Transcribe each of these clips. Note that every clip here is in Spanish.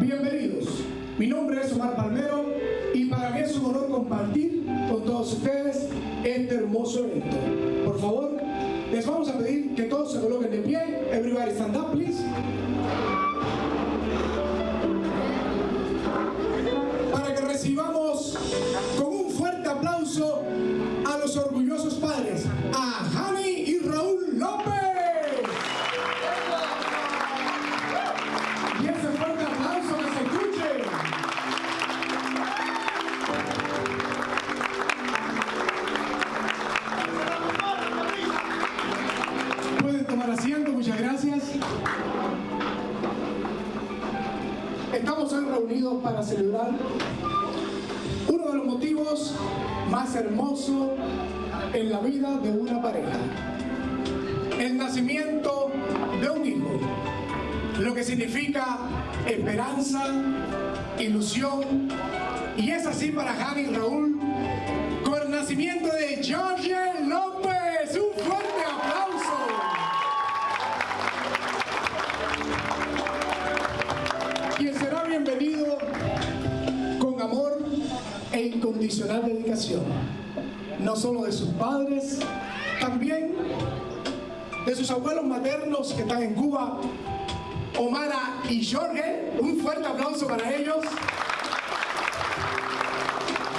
Bienvenidos. Mi nombre es Omar Palmero y para mí es un honor compartir con todos ustedes este hermoso evento. Por favor, les vamos a pedir que todos se coloquen de pie. Everybody stand up, please. Estamos hoy reunidos para celebrar uno de los motivos más hermosos en la vida de una pareja. El nacimiento de un hijo. Lo que significa esperanza, ilusión. Y es así para Jani y Raúl con el nacimiento de George bienvenido con amor e incondicional dedicación, no solo de sus padres, también de sus abuelos maternos que están en Cuba, Omara y Jorge, un fuerte aplauso para ellos,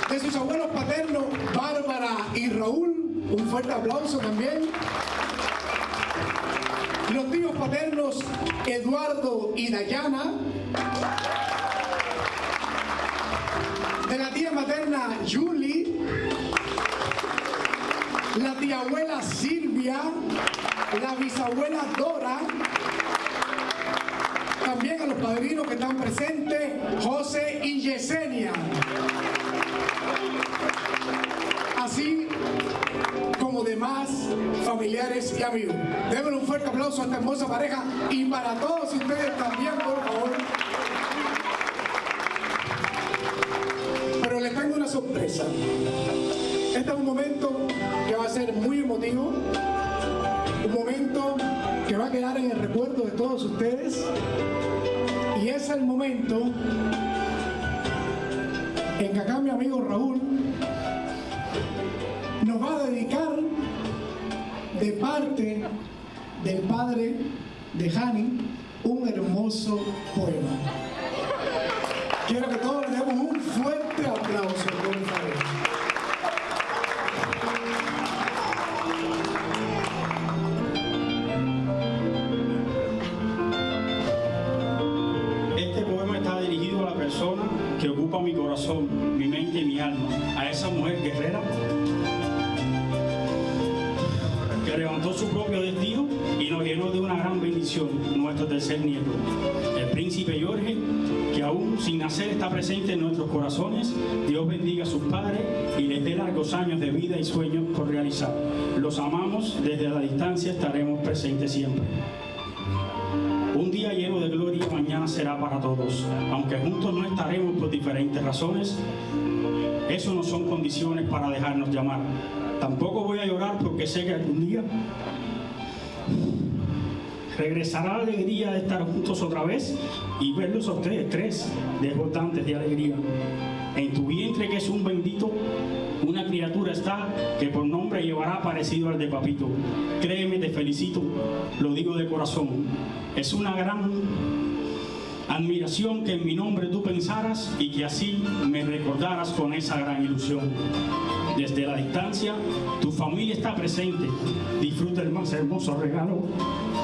de sus abuelos paternos, Bárbara y Raúl, un fuerte aplauso también, los tíos paternos Eduardo y Dayana, de la tía materna Julie, la tía abuela Silvia, la bisabuela Dora, también a los padrinos que están presentes, José y Yesenia. Así como demás familiares y amigos. Denle un fuerte aplauso a esta hermosa pareja y para todos ustedes también, por favor. Muy emotivo, un momento que va a quedar en el recuerdo de todos ustedes y es el momento en que acá mi amigo Raúl nos va a dedicar de parte del padre de Hani un hermoso poema. Quiero que todos le demos un fuerte ocupa mi corazón, mi mente y mi alma, a esa mujer guerrera que levantó su propio destino y nos llenó de una gran bendición, nuestro tercer nieto, el príncipe Jorge, que aún sin nacer está presente en nuestros corazones. Dios bendiga a sus padres y les dé largos años de vida y sueños por realizar. Los amamos, desde la distancia estaremos presentes siempre. Un día lleno de gloria mañana será para todos. Aunque juntos no estaremos por diferentes razones, eso no son condiciones para dejarnos llamar. Tampoco voy a llorar porque sé que algún día regresará la alegría de estar juntos otra vez y verlos a ustedes tres desbordantes de alegría. En tu vientre que es un bendito, una criatura está que por nombre llevará parecido al de papito. Créeme, te felicito, lo digo de corazón. Es una gran admiración que en mi nombre tú pensaras y que así me recordaras con esa gran ilusión. Desde la distancia, tu familia está presente. Disfruta el más hermoso regalo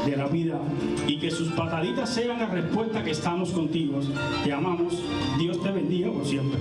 de la vida y que sus pataditas sean la respuesta que estamos contigo. Te amamos. Dios te bendiga por siempre.